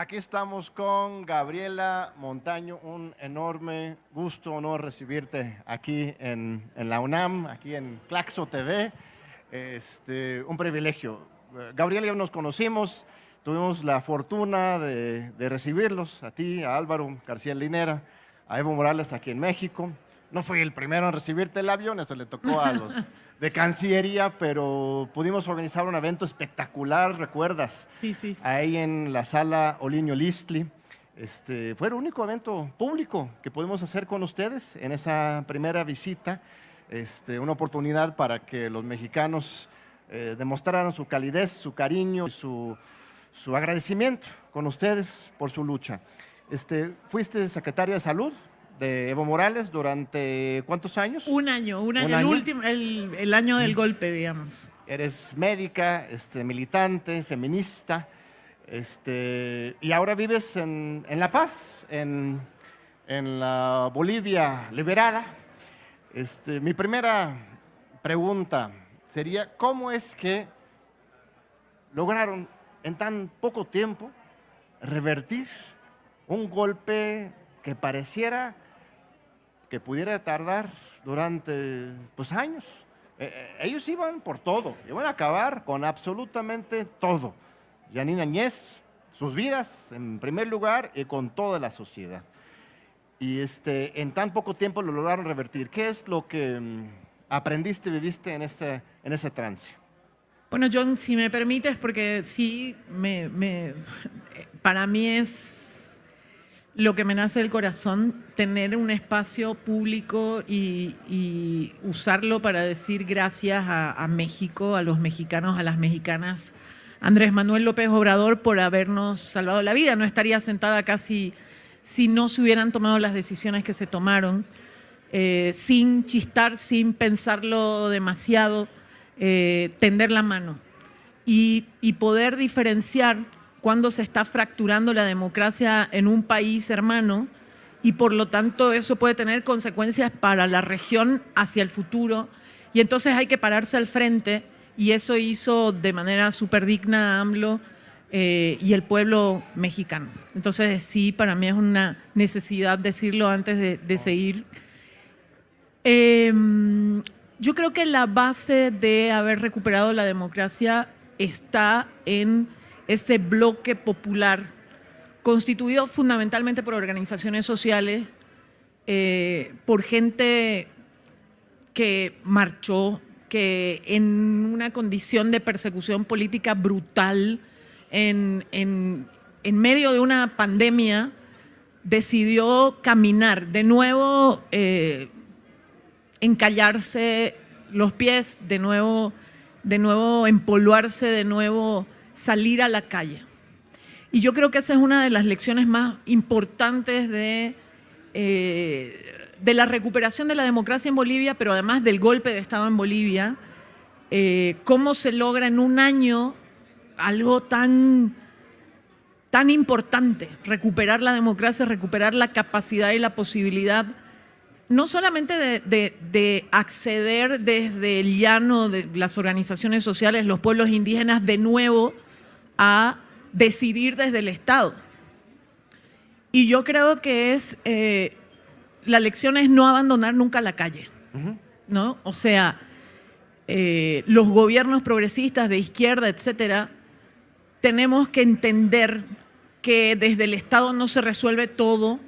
Aquí estamos con Gabriela Montaño, un enorme gusto, honor recibirte aquí en, la UNAM, aquí en Claxo TV. Este, un privilegio. Gabriela ya nos conocimos, tuvimos la fortuna de, de recibirlos, a ti, a Álvaro García Linera, a Evo Morales aquí en México. No fui el primero en recibirte el avión, eso le tocó a los de Cancillería, pero pudimos organizar un evento espectacular, ¿recuerdas? Sí, sí. Ahí en la sala Oliño Listli. Este, fue el único evento público que pudimos hacer con ustedes en esa primera visita. Este, una oportunidad para que los mexicanos eh, demostraran su calidez, su cariño y su, su, agradecimiento con ustedes por su lucha. Este, fuiste secretaria de Salud de Evo Morales durante cuántos años? Un año, un año, el, Último, el, año del golpe, digamos. Eres médica, este, militante, feminista, este, y ahora vives en, La Paz, en, la Bolivia liberada. Este, mi primera pregunta sería, ¿cómo es que lograron en tan poco tiempo revertir un golpe que pareciera que pudiera tardar durante pues, años. Eh, ellos iban por todo, iban a acabar con absolutamente todo. Janine Añez, sus vidas en primer lugar y con toda la sociedad. Y este, en tan poco tiempo lo lograron revertir. ¿Qué es lo que mm, aprendiste, viviste en ese, en ese trance? Bueno, John, si me permites, porque sí, me, me, para mí es lo que me nace del corazón, tener un espacio público y, usarlo para decir gracias a, México, a los mexicanos, a las mexicanas, Andrés Manuel López Obrador por habernos salvado la vida. No estaría sentada casi si no se hubieran tomado las decisiones que se tomaron, eh, sin chistar, sin pensarlo demasiado, eh, tender la mano y poder diferenciar cuando se está fracturando la democracia en un país hermano y por lo tanto eso puede tener consecuencias para la región hacia el futuro y entonces hay que pararse al frente y eso hizo de manera súper digna AMLO eh, y el pueblo mexicano. Entonces sí, para mí es una necesidad decirlo antes de, seguir. Em, yo creo que la base de haber recuperado la democracia está en ese bloque popular constituido fundamentalmente por organizaciones sociales, eh, por gente que marchó, que en una condición de persecución política brutal, en, medio de una pandemia, decidió caminar, de nuevo eh, encallarse los pies, de nuevo, de nuevo empolvarse, de nuevo salir a la calle. Y yo creo que esa es una de las lecciones más importantes de, eh, de la recuperación de la democracia en Bolivia, pero además del golpe de Estado en Bolivia, eh, cómo se logra en un año algo tan, tan importante, recuperar la democracia, recuperar la capacidad y la posibilidad no solamente de, de, acceder desde el llano de las organizaciones sociales, los pueblos indígenas, de nuevo a decidir desde el Estado. Y yo creo que es, eh, la lección es no abandonar nunca la calle, ¿no? O sea, eh, los gobiernos progresistas de izquierda, etcétera, tenemos que entender que desde el Estado no se resuelve todo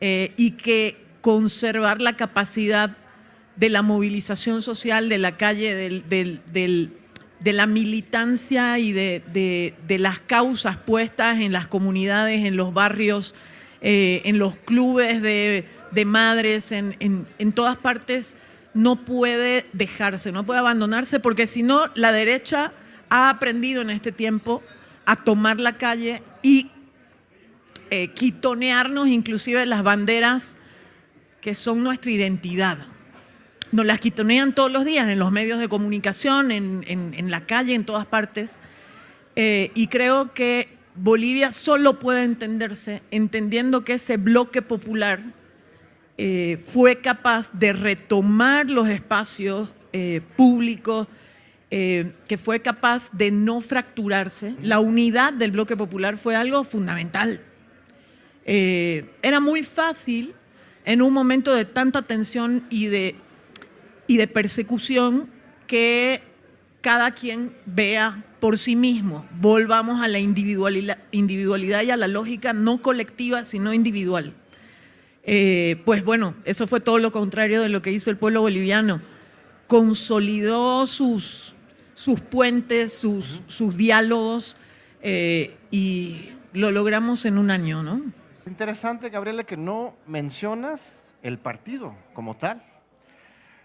eh, y que conservar la capacidad de la movilización social de la calle, del, del de la militancia y de, las causas puestas en las comunidades, en los barrios, eh, en los clubes de, madres, en, todas partes, no puede dejarse, no puede abandonarse, porque si no, la derecha ha aprendido en este tiempo a tomar la calle y eh, quitonearnos inclusive las banderas que son nuestra identidad nos las quitonean todos los días en los medios de comunicación, en, la calle, en todas partes. Eh, y creo que Bolivia solo puede entenderse entendiendo que ese bloque popular eh, fue capaz de retomar los espacios eh, públicos que fue capaz de no fracturarse. La unidad del bloque popular fue algo fundamental. Era muy fácil en un momento de tanta tensión y de, y de persecución que cada quien vea por sí mismo. Volvamos a la individualidad, individualidad y a la lógica no colectiva, sino individual. Eh, pues bueno, eso fue todo lo contrario de lo que hizo el pueblo boliviano. Consolidó sus, sus puentes, sus, sus diálogos eh, y lo logramos en un año, ¿no? Es interesante, Gabriela, que no mencionas el partido como tal.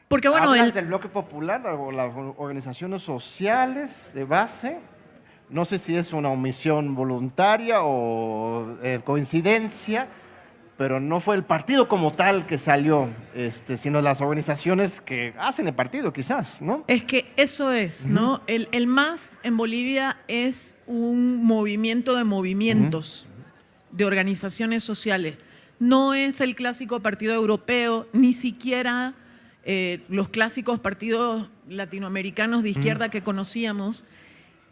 Porque bueno, Hablas del bloque popular o las organizaciones sociales de base. No sé si es una omisión voluntaria o eh, coincidencia, pero no fue el partido como tal que salió, este, sino las organizaciones que hacen el partido, quizás, ¿no? Es que eso es, ¿no? El, el MAS en Bolivia es un movimiento de movimientos, de organizaciones sociales. No es el clásico partido europeo, ni siquiera eh, los clásicos partidos latinoamericanos de izquierda que conocíamos,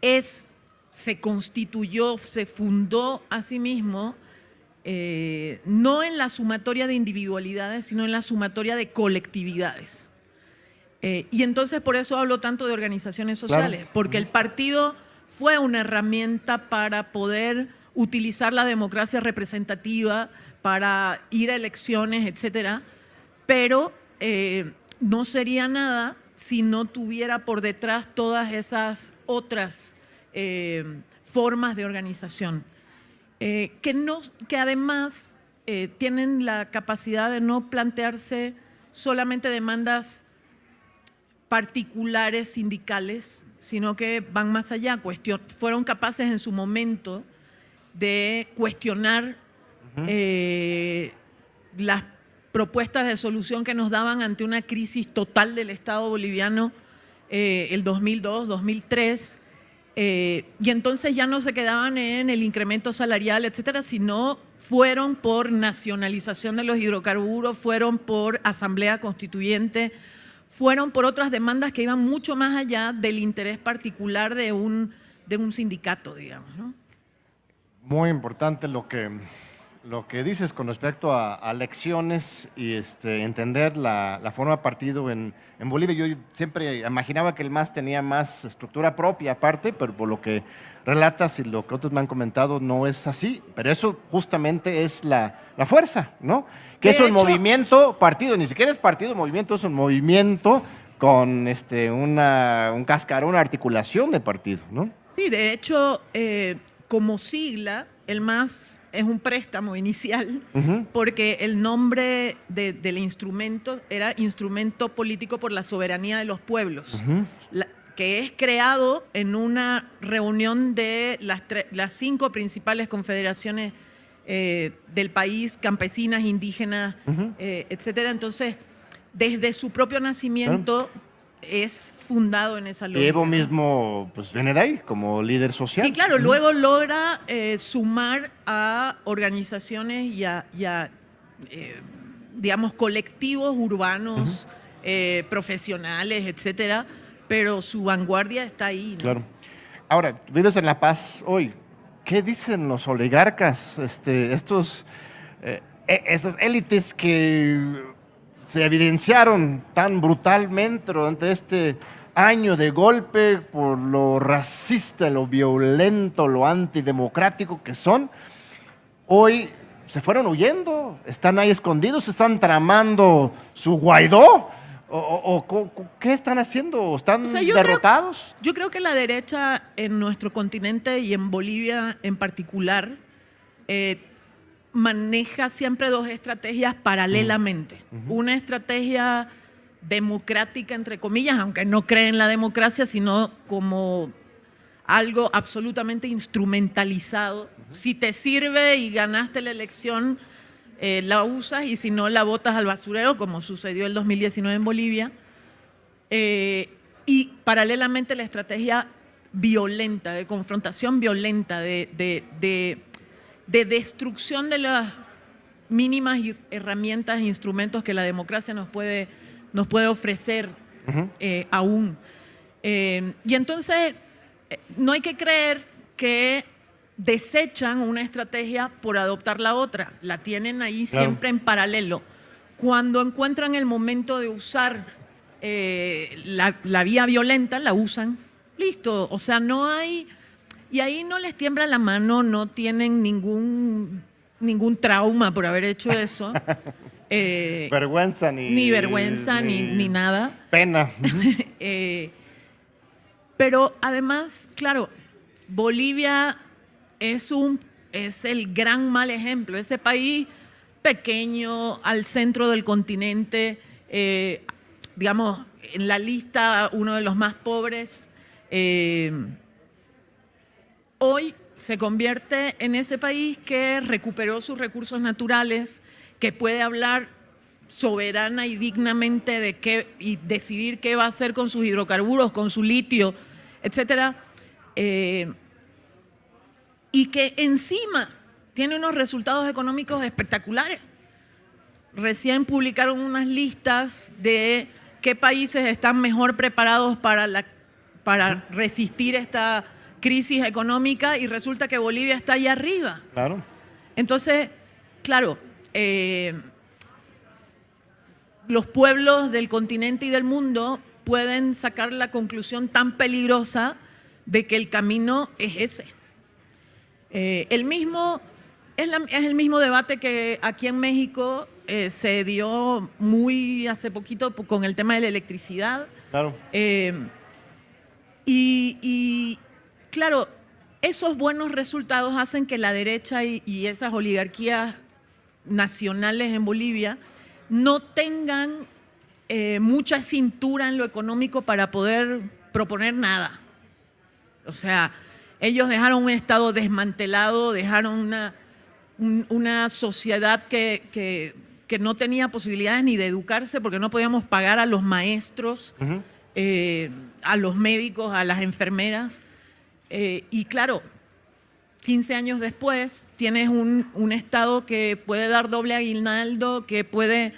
es, se constituyó, se fundó a sí mismo, eh, no en la sumatoria de individualidades, sino en la sumatoria de colectividades. Eh, y entonces por eso hablo tanto de organizaciones sociales, porque el partido fue una herramienta para poder utilizar la democracia representativa, para ir a elecciones, etcétera, pero eh, no sería nada si no tuviera por detrás todas esas otras eh, formas de organización, eh, que, no, que además tienen la capacidad de no plantearse solamente demandas particulares sindicales, sino que van más allá, fueron capaces en su momento de cuestionar las propuestas de solución que nos daban ante una crisis total del Estado boliviano eh, el 2002, 2003, eh, y entonces ya no se quedaban en el incremento salarial, etcétera, sino fueron por nacionalización de los hidrocarburos, fueron por asamblea constituyente, fueron por otras demandas que iban mucho más allá del interés particular de un, de un sindicato, digamos. Muy importante lo que lo que dices con respecto a, a lecciones y este, entender la, la, forma de partido en, en, Bolivia. Yo siempre imaginaba que el MAS tenía más estructura propia aparte, pero por lo que relatas y lo que otros me han comentado no es así. Pero eso justamente es la, la fuerza, ¿no? Que es un movimiento partido, ni siquiera es partido, movimiento es un movimiento con este, una, un cascarón, una articulación de partido, ¿no? Sí, de hecho, eh, como sigla, el MAS es un préstamo inicial porque el nombre del instrumento era Instrumento Político por la Soberanía de los Pueblos, que es creado en una reunión de las, las cinco principales confederaciones eh, del país, campesinas, indígenas, eh, etcétera. Entonces, desde su propio nacimiento es fundado en esa lógica. Evo mismo pues, viene de ahí como líder social. Y claro, luego logra eh, sumar a organizaciones y a, eh, digamos, colectivos urbanos, eh, profesionales, etcétera, pero su vanguardia está ahí. Claro. Ahora, vives en La Paz hoy. ¿Qué dicen los oligarcas, este, estos, e, estas élites que se evidenciaron tan brutalmente durante este año de golpe por lo racista, lo violento, lo antidemocrático que son, hoy se fueron huyendo, están ahí escondidos, están tramando su Guaidó. ¿O, qué están haciendo? ¿Están derrotados? yo creo que la derecha en nuestro continente y en Bolivia en particular eh, maneja siempre dos estrategias paralelamente. Una estrategia democrática, entre comillas, aunque no cree en la democracia, sino como algo absolutamente instrumentalizado. Si te sirve y ganaste la elección, eh, la usas y si no, la botas al basurero, como sucedió el 2019 en Bolivia. Eh, y paralelamente la estrategia violenta, de confrontación violenta, de de destrucción de las mínimas herramientas e instrumentos que la democracia nos puede, nos puede ofrecer eh, aún. Eh, y entonces, eh, no hay que creer que desechan una estrategia por adoptar la otra, la tienen ahí siempre en paralelo. Cuando encuentran el momento de usar eh, la, vía violenta, la usan, listo, o sea, no hay, y ahí no les tiembla la mano, no tienen ningún, ningún trauma por haber hecho eso. Eh, vergüenza ni... Ni vergüenza, ni, nada. Pena. Eh, pero además, claro, Bolivia es, un, es el gran mal ejemplo. Ese país pequeño, al centro del continente, eh, digamos, en la lista uno de los más pobres, hoy se convierte en ese país que recuperó sus recursos naturales, que puede hablar soberana y dignamente y decidir qué va a hacer con sus hidrocarburos, con su litio, etcétera. Eh, y que encima tiene unos resultados económicos espectaculares. Recién publicaron unas listas de qué países están mejor preparados para, para resistir esta crisis económica y resulta que Bolivia está ahí arriba. Claro. Entonces, claro, eh, los pueblos del continente y del mundo pueden sacar la conclusión tan peligrosa de que el camino es ese. Eh, el mismo, es, el mismo debate que aquí en México eh, se dio muy hace poquito con el tema de la electricidad. Claro. Eh, y, claro, esos buenos resultados hacen que la derecha y, y esas oligarquías nacionales en Bolivia no tengan mucha cintura en lo económico para poder proponer nada. O sea, ellos dejaron un Estado desmantelado, dejaron una, una sociedad que, no tenía posibilidades ni de educarse porque no podíamos pagar a los maestros, eh, a los médicos, a las enfermeras. Eh, y claro, 15 años después tienes un, Estado que puede dar doble aguinaldo, que puede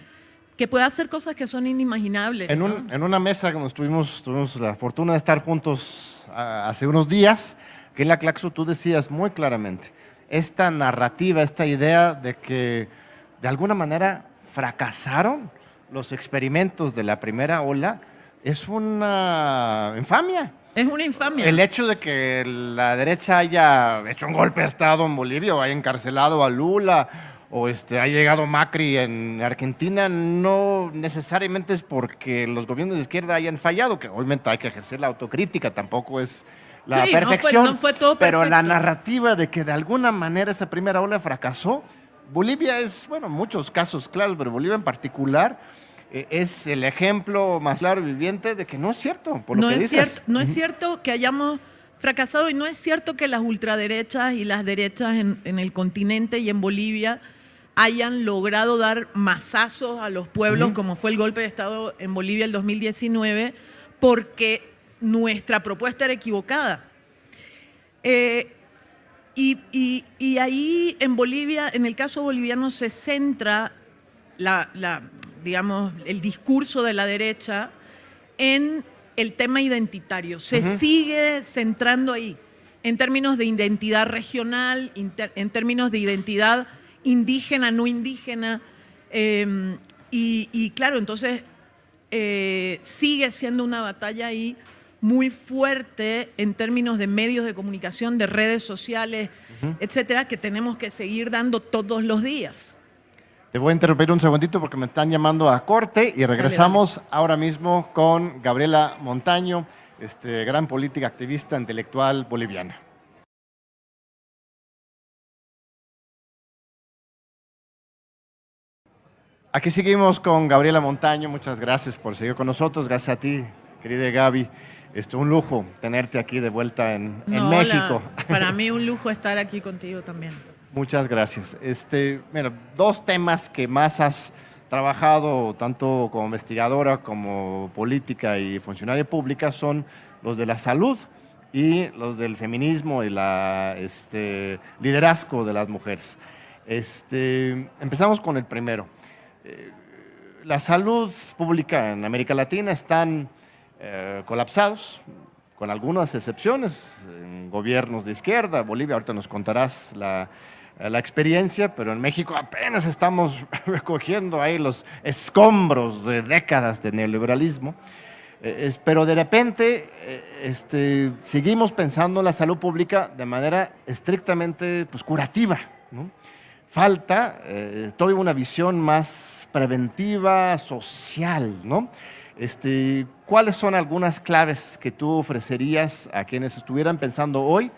que puede hacer cosas que son inimaginables. En, una mesa que nos tuvimos, la fortuna de estar juntos hace unos días, que en la Claxo tú decías muy claramente, esta narrativa, esta idea de que de alguna manera fracasaron los experimentos de la primera ola, es una infamia. Es una infamia. El hecho de que la derecha haya hecho un golpe de Estado en Bolivia o haya encarcelado a Lula o este, ha llegado Macri en Argentina, no necesariamente es porque los gobiernos de izquierda hayan fallado, que obviamente hay que ejercer la autocrítica, tampoco es la perfección, pero la narrativa de que de alguna manera esa primera ola fracasó, Bolivia es, bueno, muchos casos claros, pero Bolivia en particular es el ejemplo más claro y viviente de que no es cierto, por lo no que es Cierto, no es cierto que hayamos fracasado y no es cierto que las ultraderechas y las derechas en, en el continente y en Bolivia hayan logrado dar masazos a los pueblos, como fue el golpe de Estado en Bolivia el 2019, porque nuestra propuesta era equivocada. Eh, y, ahí en Bolivia, en el caso boliviano, se centra la, digamos, el discurso de la derecha en el tema identitario. Se sigue centrando ahí, en términos de identidad regional, en términos de identidad indígena, no indígena. Em, y, claro, entonces eh, sigue siendo una batalla ahí muy fuerte en términos de medios de comunicación, de redes sociales, etcétera, que tenemos que seguir dando todos los días. Te voy a interrumpir un segundito porque me están llamando a corte y regresamos ahora mismo con Gabriela Montaño, este, gran política activista intelectual boliviana. Aquí seguimos con Gabriela Montaño, muchas gracias por seguir con nosotros, gracias a ti, querida Gaby. Es un lujo tenerte aquí de vuelta en, México. Para mí un lujo estar aquí contigo también. Muchas gracias. Este, mira, dos temas que más has trabajado tanto como investigadora como política y funcionaria pública son los de la salud y los del feminismo y la este, liderazgo de las mujeres. Este, empezamos con el primero. Eh, la salud pública en América Latina están eh, colapsados, con algunas excepciones, en gobiernos de izquierda, Bolivia, ahorita nos contarás la, la experiencia, pero en México apenas estamos recogiendo ahí los escombros de décadas de neoliberalismo. Eh, pero de repente eh, este, seguimos pensando en la salud pública de manera estrictamente pues, curativa. Falta eh, toda una visión más preventiva, social. ¿no? Este, ¿Cuáles son algunas claves que tú ofrecerías a quienes estuvieran pensando hoy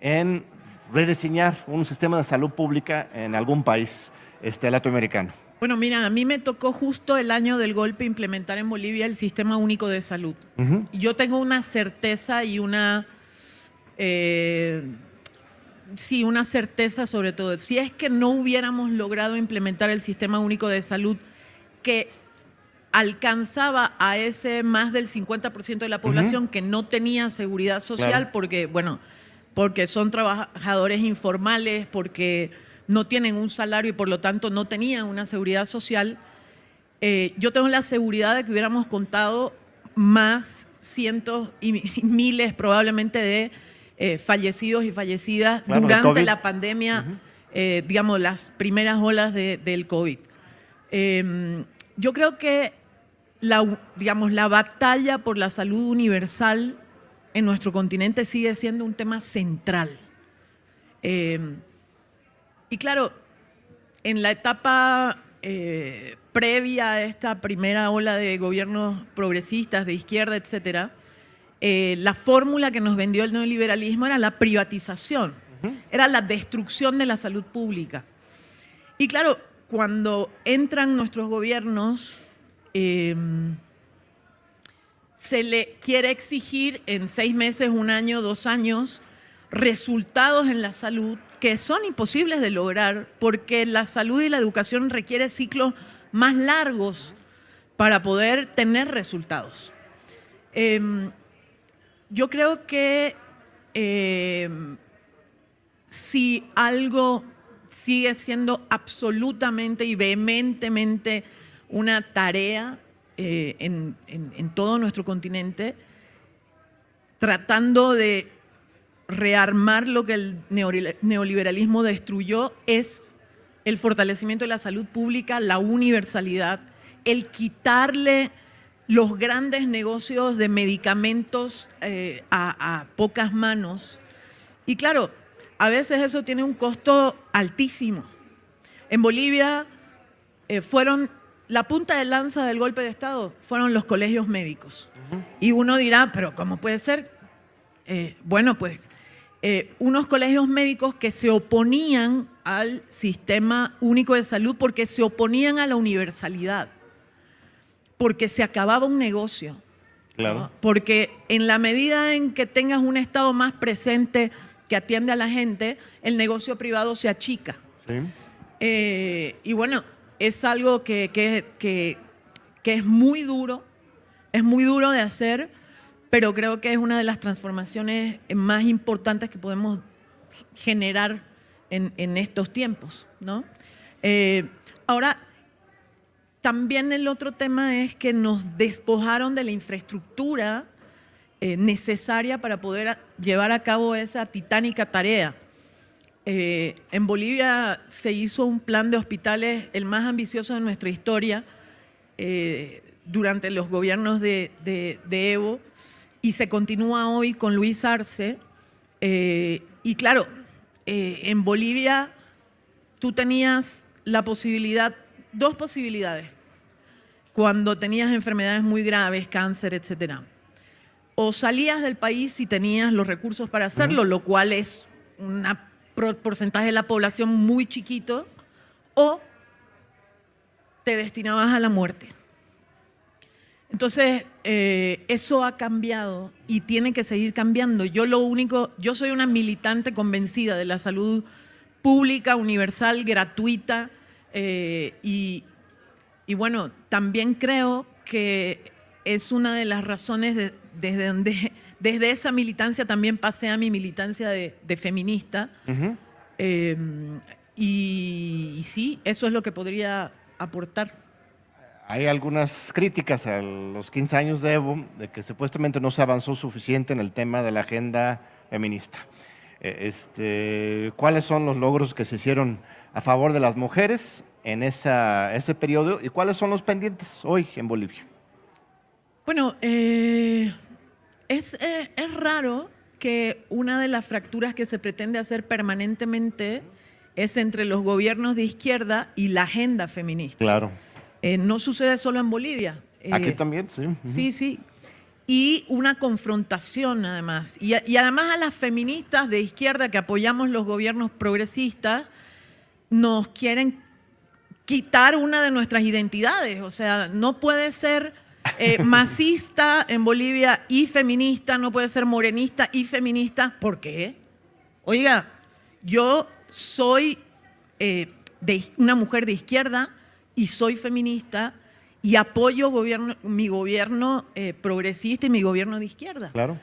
en rediseñar un sistema de salud pública en algún país este, latinoamericano? Bueno, mira, a mí me tocó justo el año del golpe implementar en Bolivia el Sistema Único de Salud. Yo tengo una certeza y una... Eh, sí, una certeza sobre todo. Si es que no hubiéramos logrado implementar el Sistema Único de Salud que alcanzaba a ese más del 50% de la población que no tenía seguridad social porque, bueno, porque son trabajadores informales, porque no tienen un salario y por lo tanto no tenían una seguridad social, eh, yo tengo la seguridad de que hubiéramos contado más cientos y miles probablemente de eh, fallecidos y fallecidas durante la pandemia, eh, digamos, las primeras olas del COVID. Em, yo creo que la, digamos, la batalla por la salud universal en nuestro continente sigue siendo un tema central. Em, y claro, en la etapa eh, previa a esta primera ola de gobiernos progresistas, de izquierda, etcétera, eh, la fórmula que nos vendió el neoliberalismo era la privatización, era la destrucción de la salud pública. Y claro, cuando entran nuestros gobiernos, em, se le quiere exigir en seis meses, un año, dos años, resultados en la salud que son imposibles de lograr porque la salud y la educación requieren ciclos más largos para poder tener resultados. Em, yo creo que em, si algo sigue siendo absolutamente y vehementemente una tarea eh, en todo nuestro continente, tratando de rearmar lo que el neoliberalismo destruyó es el fortalecimiento de la salud pública, la universalidad, el quitarle los grandes negocios de medicamentos eh, a, pocas manos. Y claro, a veces eso tiene un costo altísimo. En Bolivia eh, fueron, la punta de lanza del golpe de Estado fueron los colegios médicos. Y uno dirá, pero ¿cómo puede ser? Eh, bueno, pues eh, unos colegios médicos que se oponían al sistema único de salud porque se oponían a la universalidad, porque se acababa un negocio. Claro. Porque en la medida en que tengas un Estado más presente que atiende a la gente, el negocio privado se achica. Sí. Eh, y bueno, es algo que, que es muy duro, es muy duro de hacer, pero creo que es una de las transformaciones más importantes que podemos generar en, estos tiempos. ¿no? Eh, ahora, también el otro tema es que nos despojaron de la infraestructura eh, necesaria para poder llevar a cabo esa titánica tarea. Eh, en Bolivia se hizo un plan de hospitales, el más ambicioso de nuestra historia, durante los gobiernos de Evo, y se continúa hoy con Luis Arce. Eh, y claro, eh, en Bolivia tú tenías la posibilidad, dos posibilidades, cuando tenías enfermedades muy graves, cáncer, etcétera. O salías del país y tenías los recursos para hacerlo, lo cual es un porcentaje de la población muy chiquito, o te destinabas a la muerte. Entonces, eh, eso ha cambiado y tiene que seguir cambiando. Yo lo único, yo soy una militante convencida de la salud pública, universal, gratuita eh, y, bueno, también creo que es una de las razones desde donde desde esa militancia también pasé a mi militancia de, feminista. Em, y sí, eso es lo que podría aportar hay algunas críticas a los 15 años de Evo de que supuestamente no se avanzó suficiente en el tema de la agenda feminista. Eh, este, ¿Cuáles son los logros que se hicieron a favor de las mujeres en esa, ese periodo y cuáles son los pendientes hoy en Bolivia? Bueno, eh, es, eh, es raro que una de las fracturas que se pretende hacer permanentemente es entre los gobiernos de izquierda y la agenda feminista. Claro. Eh, no sucede solo en Bolivia. Aquí eh, también, sí. Sí, sí. Y una confrontación además. Y, además a las feministas de izquierda que apoyamos los gobiernos progresistas, nos quieren quitar una de nuestras identidades. O sea, no puede ser eh, masista en Bolivia y feminista, no puede ser morenista y feminista. ¿Por qué? Oiga, yo soy de una mujer de izquierda, y soy feminista y apoyo gobierno, mi gobierno eh, progresista y mi gobierno de izquierda. Claro.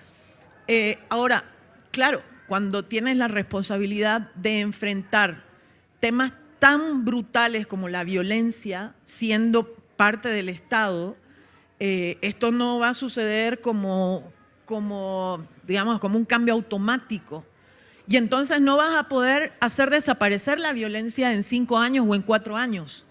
Eh, ahora, claro, cuando tienes la responsabilidad de enfrentar temas tan brutales como la violencia, siendo parte del Estado, eh, esto no va a suceder como, digamos, como un cambio automático. Y entonces no vas a poder hacer desaparecer la violencia en cinco años o en cuatro años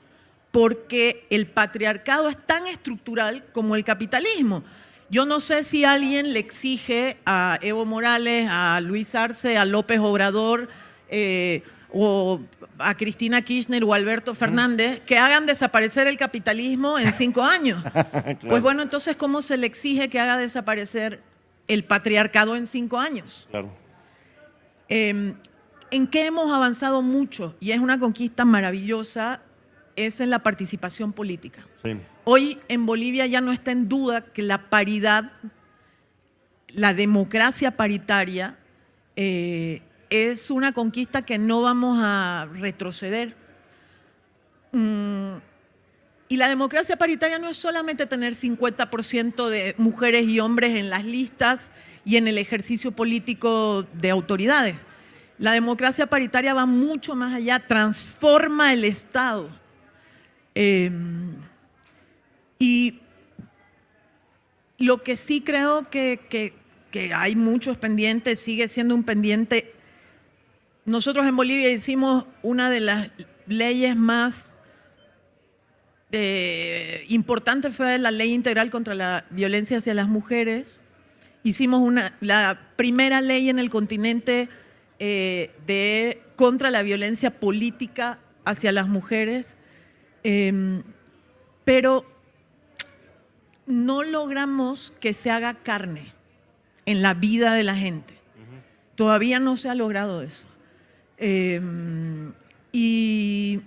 porque el patriarcado es tan estructural como el capitalismo. Yo no sé si alguien le exige a Evo Morales, a Luis Arce, a López Obrador eh, o a Cristina Kirchner o Alberto Fernández que hagan desaparecer el capitalismo en cinco años. Pues bueno, entonces, ¿cómo se le exige que haga desaparecer el patriarcado en cinco años? Claro. Em, ¿En qué hemos avanzado mucho? Y es una conquista maravillosa es en la participación política. Hoy en Bolivia ya no está en duda que la paridad, la democracia paritaria, eh, es una conquista que no vamos a retroceder. Mm, y la democracia paritaria no es solamente tener 50% de mujeres y hombres en las listas y en el ejercicio político de autoridades. La democracia paritaria va mucho más allá, transforma el Estado Em, y lo que sí creo que, hay muchos pendientes, sigue siendo un pendiente. Nosotros en Bolivia hicimos una de las leyes más eh, importantes, fue la ley integral contra la violencia hacia las mujeres. Hicimos una, la primera ley en el continente eh, de, contra la violencia política hacia las mujeres. Em, pero no logramos que se haga carne en la vida de la gente. Todavía no se ha logrado eso. Em, y,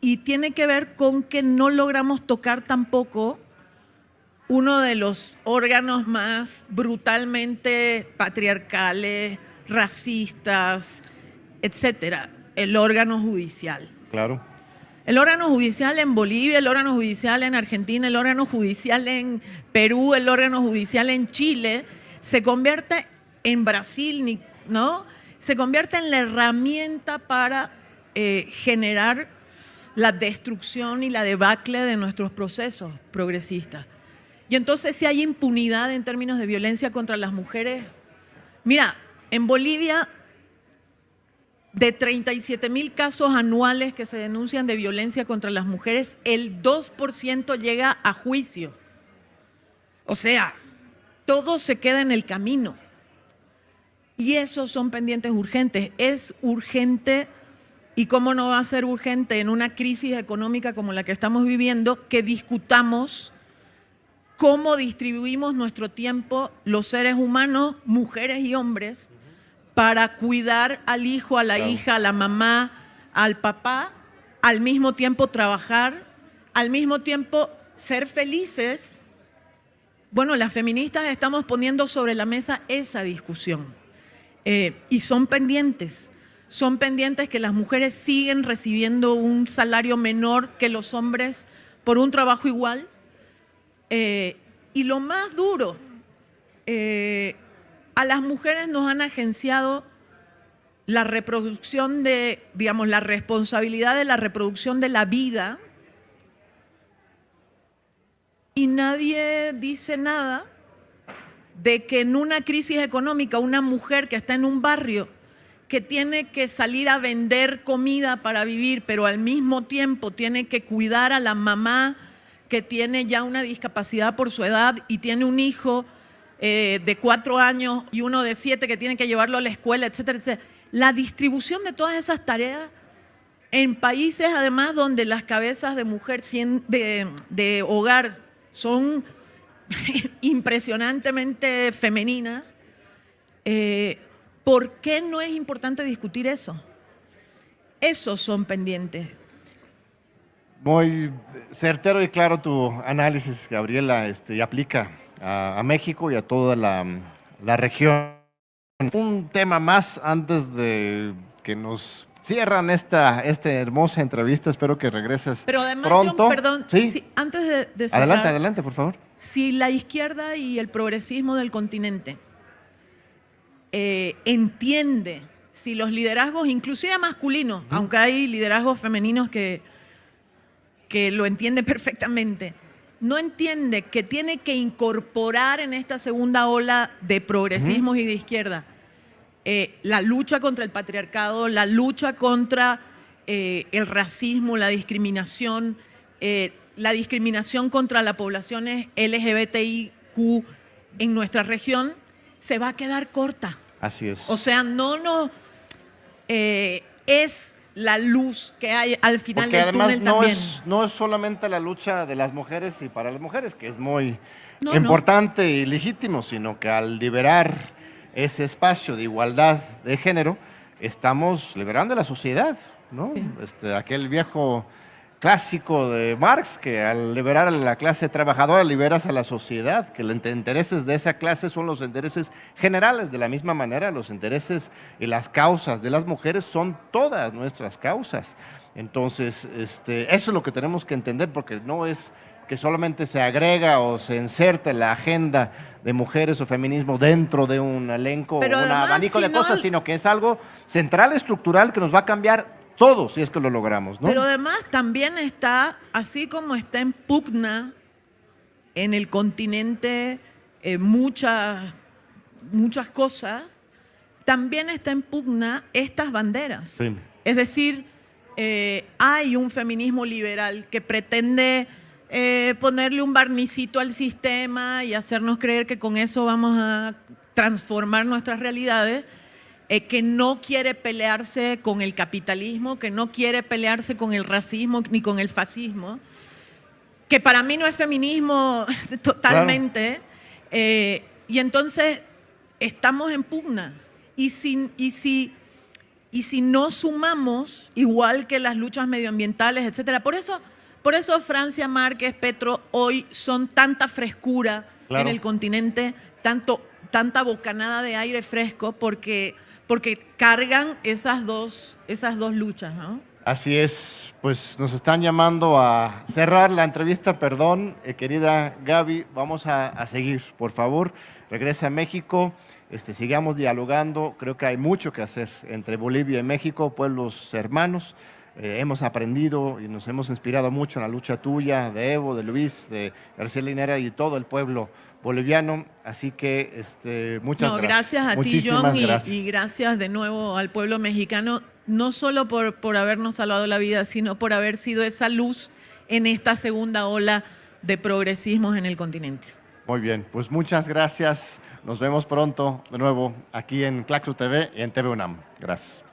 y tiene que ver con que no logramos tocar tampoco uno de los órganos más brutalmente patriarcales, racistas, etcétera, el órgano judicial. Claro. El órgano judicial en Bolivia, el órgano judicial en Argentina, el órgano judicial en Perú, el órgano judicial en Chile, se convierte en Brasil, ¿no? Se convierte en la herramienta para eh, generar la destrucción y la debacle de nuestros procesos progresistas. Y entonces si hay impunidad en términos de violencia contra las mujeres, mira, en Bolivia de 37 mil casos anuales que se denuncian de violencia contra las mujeres, el 2% llega a juicio. O sea, todo se queda en el camino. Y esos son pendientes urgentes. Es urgente, y cómo no va a ser urgente en una crisis económica como la que estamos viviendo, que discutamos cómo distribuimos nuestro tiempo los seres humanos, mujeres y hombres, para cuidar al hijo, a la hija, a la mamá, al papá, al mismo tiempo trabajar, al mismo tiempo ser felices. Bueno, las feministas estamos poniendo sobre la mesa esa discusión eh, y son pendientes. Son pendientes que las mujeres siguen recibiendo un salario menor que los hombres por un trabajo igual. Eh, y lo más duro, eh, a las mujeres nos han agenciado la reproducción de, digamos, la responsabilidad de la reproducción de la vida y nadie dice nada de que en una crisis económica una mujer que está en un barrio que tiene que salir a vender comida para vivir, pero al mismo tiempo tiene que cuidar a la mamá que tiene ya una discapacidad por su edad y tiene un hijo eh, de cuatro años y uno de siete que tiene que llevarlo a la escuela, etcétera, etcétera. La distribución de todas esas tareas en países además donde las cabezas de mujer de, de hogar son impresionantemente femeninas, eh, ¿por qué no es importante discutir eso? Esos son pendientes. Muy certero y claro tu análisis, Gabriela, este, y aplica a, México y a toda la región. Un tema más antes de que nos cierran esta, esta hermosa entrevista. Espero que regreses Pero además, pronto. perdón, ¿Sí? antes de, cerrar, Adelante, adelante, por favor. Si la izquierda y el progresismo del continente eh, entiende, si los liderazgos, inclusive masculinos, aunque hay liderazgos femeninos que, que lo entienden perfectamente, no entiende que tiene que incorporar en esta segunda ola de progresismos y de izquierda eh, la lucha contra el patriarcado, la lucha contra eh, el racismo, la discriminación, eh, la discriminación contra las poblaciones LGBTIQ en nuestra región, se va a quedar corta. Así es. O sea, no no es la luz que hay al final Porque del además túnel no también. Es, no es solamente la lucha de las mujeres y para las mujeres, que es muy importante y legítimo, sino que al liberar ese espacio de igualdad de género, estamos liberando a la sociedad, ¿no? Este, aquel viejo clásico de Marx, que al liberar a la clase trabajadora liberas a la sociedad, que los intereses de esa clase son los intereses generales. De la misma manera, los intereses y las causas de las mujeres son todas nuestras causas. Entonces, este, eso es lo que tenemos que entender, porque no es que solamente se agrega o se inserta la agenda de mujeres o feminismo dentro de un elenco o un abanico de cosas, sino que es algo central, estructural, que nos va a cambiar todo si es que lo logramos. ¿no? Pero además también está, así como está en pugna en el continente eh, muchas, muchas cosas, también está en pugna estas banderas. Es decir, eh, hay un feminismo liberal que pretende eh, ponerle un barnicito al sistema y hacernos creer que con eso vamos a transformar nuestras realidades, eh, que no quiere pelearse con el capitalismo, que no quiere pelearse con el racismo ni con el fascismo, que para mí no es feminismo totalmente, eh, y entonces estamos en pugna. Y si, y, si, y si no sumamos, igual que las luchas medioambientales, etcétera, por eso por eso Francia, Márquez, Petro hoy son tanta frescura en el continente, tanto, tanta bocanada de aire fresco, porque, porque cargan esas dos, esas dos luchas. ¿no? Así es, pues nos están llamando a cerrar la entrevista, perdón, eh, querida Gaby, vamos a, a, seguir, por favor, regresa a México, este, sigamos dialogando, creo que hay mucho que hacer entre Bolivia y México, pueblos hermanos, eh, hemos aprendido y nos hemos inspirado mucho en la lucha tuya, de Evo, de Luis, de García Linera y todo el pueblo boliviano. Así que este, muchas gracias. Gracias a ti, John, Y, gracias de nuevo al pueblo mexicano, no solo por, por habernos salvado la vida, sino por haber sido esa luz en esta segunda ola de progresismos en el continente. Muy bien, pues muchas gracias. Nos vemos pronto de nuevo aquí en Claxo TV y en TV UNAM. Gracias.